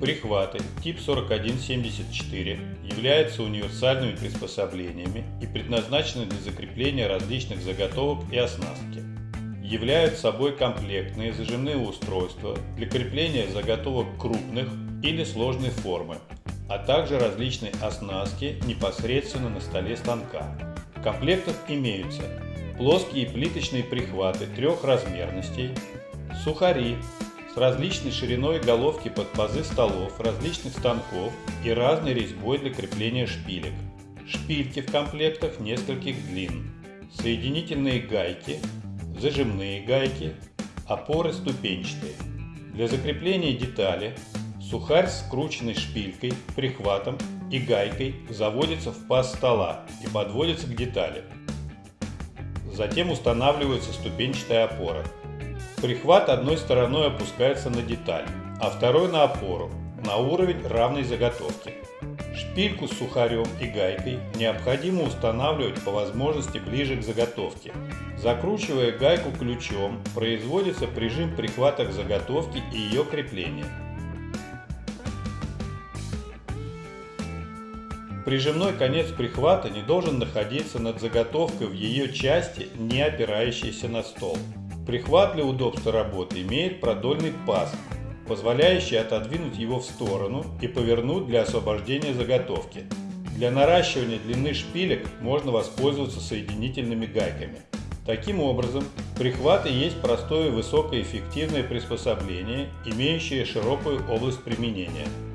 Прихваты тип 4174 являются универсальными приспособлениями и предназначены для закрепления различных заготовок и оснастки. Являют собой комплектные зажимные устройства для крепления заготовок крупных или сложной формы, а также различной оснастки непосредственно на столе станка. В комплектах имеются плоские плиточные прихваты трех размерностей, сухари с различной шириной головки под пазы столов, различных станков и разной резьбой для крепления шпилек. Шпильки в комплектах нескольких длин, соединительные гайки, зажимные гайки, опоры ступенчатые. Для закрепления детали сухарь с скрученной шпилькой, прихватом и гайкой заводится в паз стола и подводится к детали. Затем устанавливается ступенчатая опора. Прихват одной стороной опускается на деталь, а второй на опору, на уровень равной заготовки. Шпильку с сухарем и гайкой необходимо устанавливать по возможности ближе к заготовке. Закручивая гайку ключом, производится прижим прихвата к заготовке и ее крепление. Прижимной конец прихвата не должен находиться над заготовкой в ее части, не опирающейся на стол. Прихват для удобства работы имеет продольный паз, позволяющий отодвинуть его в сторону и повернуть для освобождения заготовки. Для наращивания длины шпилек можно воспользоваться соединительными гайками. Таким образом, прихваты есть простое высокоэффективное приспособление, имеющее широкую область применения –